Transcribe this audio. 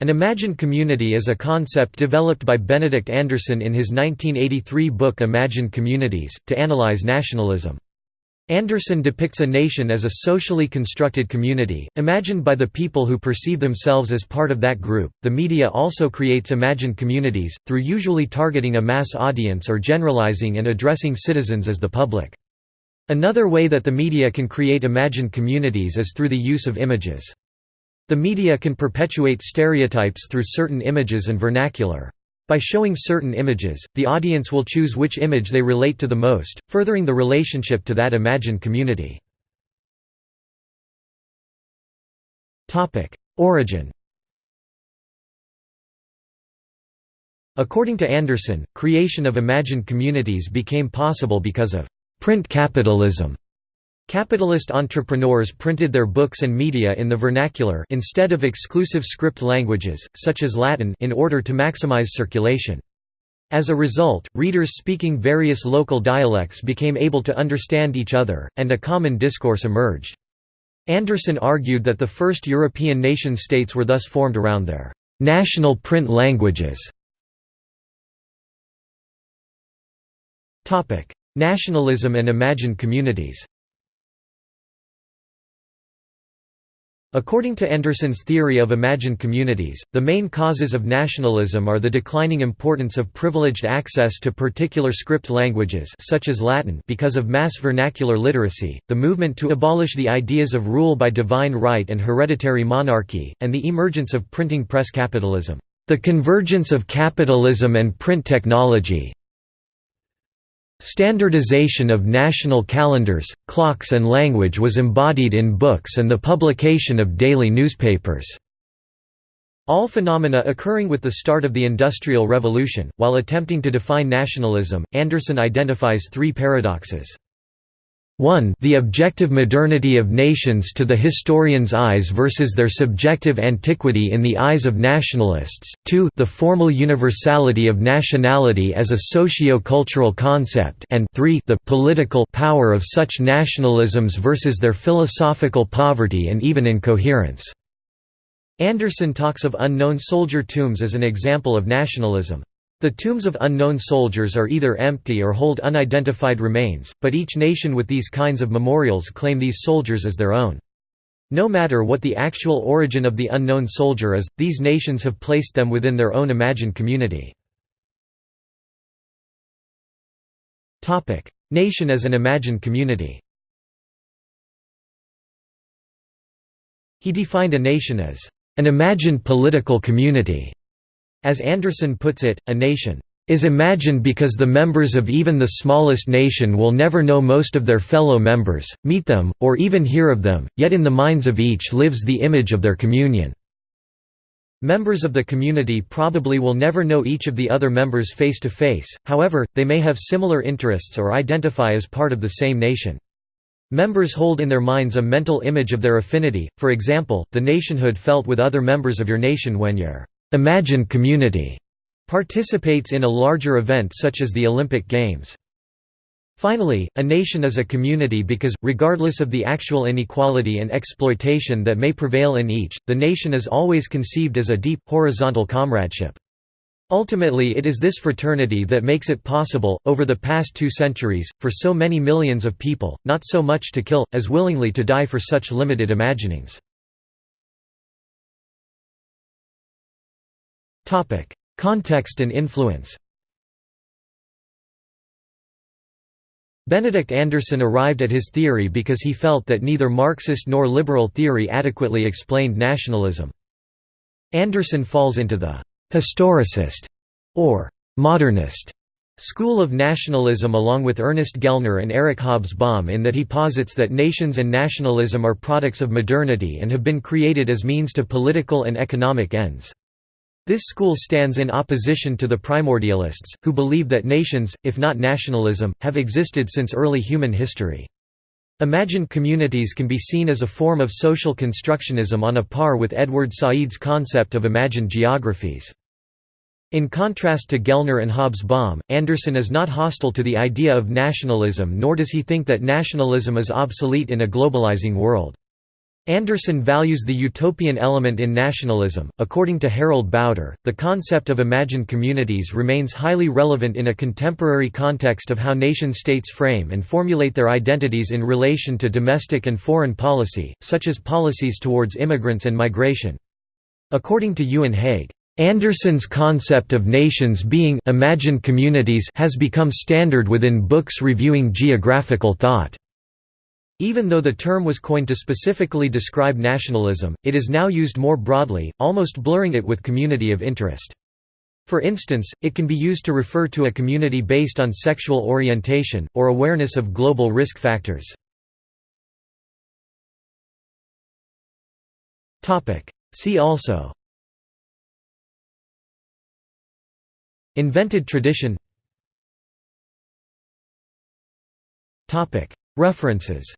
An imagined community is a concept developed by Benedict Anderson in his 1983 book Imagined Communities, to analyze nationalism. Anderson depicts a nation as a socially constructed community, imagined by the people who perceive themselves as part of that group. The media also creates imagined communities, through usually targeting a mass audience or generalizing and addressing citizens as the public. Another way that the media can create imagined communities is through the use of images. The media can perpetuate stereotypes through certain images and vernacular. By showing certain images, the audience will choose which image they relate to the most, furthering the relationship to that imagined community. Origin According to Anderson, creation of imagined communities became possible because of print capitalism Capitalist entrepreneurs printed their books and media in the vernacular instead of exclusive script languages, such as Latin in order to maximize circulation. As a result, readers speaking various local dialects became able to understand each other, and a common discourse emerged. Anderson argued that the first European nation-states were thus formed around their national print languages. Nationalism and imagined communities According to Anderson's theory of imagined communities, the main causes of nationalism are the declining importance of privileged access to particular script languages such as Latin because of mass vernacular literacy, the movement to abolish the ideas of rule by divine right and hereditary monarchy, and the emergence of printing press capitalism. The convergence of capitalism and print technology, Standardization of national calendars, clocks and language was embodied in books and the publication of daily newspapers. All phenomena occurring with the start of the Industrial Revolution. While attempting to define nationalism, Anderson identifies three paradoxes. 1 the objective modernity of nations to the historian's eyes versus their subjective antiquity in the eyes of nationalists, 2 the formal universality of nationality as a socio-cultural concept and 3 the political power of such nationalisms versus their philosophical poverty and even incoherence. Anderson talks of unknown soldier tombs as an example of nationalism. The tombs of unknown soldiers are either empty or hold unidentified remains, but each nation with these kinds of memorials claim these soldiers as their own. No matter what the actual origin of the unknown soldier is, these nations have placed them within their own imagined community. Nation as an imagined community He defined a nation as an imagined political community as Anderson puts it, a nation is imagined because the members of even the smallest nation will never know most of their fellow members, meet them, or even hear of them, yet in the minds of each lives the image of their communion. Members of the community probably will never know each of the other members face to face, however, they may have similar interests or identify as part of the same nation. Members hold in their minds a mental image of their affinity, for example, the nationhood felt with other members of your nation when you're imagined community participates in a larger event such as the Olympic Games. Finally, a nation is a community because, regardless of the actual inequality and exploitation that may prevail in each, the nation is always conceived as a deep, horizontal comradeship. Ultimately it is this fraternity that makes it possible, over the past two centuries, for so many millions of people, not so much to kill, as willingly to die for such limited imaginings. Topic: Context and influence. Benedict Anderson arrived at his theory because he felt that neither Marxist nor liberal theory adequately explained nationalism. Anderson falls into the «historicist» or «modernist» school of nationalism along with Ernest Gellner and Eric Hobsbawm in that he posits that nations and nationalism are products of modernity and have been created as means to political and economic ends. This school stands in opposition to the primordialists, who believe that nations, if not nationalism, have existed since early human history. Imagined communities can be seen as a form of social constructionism on a par with Edward Said's concept of imagined geographies. In contrast to Gellner and Hobsbawm, Anderson is not hostile to the idea of nationalism nor does he think that nationalism is obsolete in a globalizing world. Anderson values the utopian element in nationalism. According to Harald Bauder, the concept of imagined communities remains highly relevant in a contemporary context of how nation states frame and formulate their identities in relation to domestic and foreign policy, such as policies towards immigrants and migration. According to Euan Hague, Anderson's concept of nations being imagined communities has become standard within books reviewing geographical thought. Even though the term was coined to specifically describe nationalism, it is now used more broadly, almost blurring it with community of interest. For instance, it can be used to refer to a community based on sexual orientation, or awareness of global risk factors. See also Invented tradition References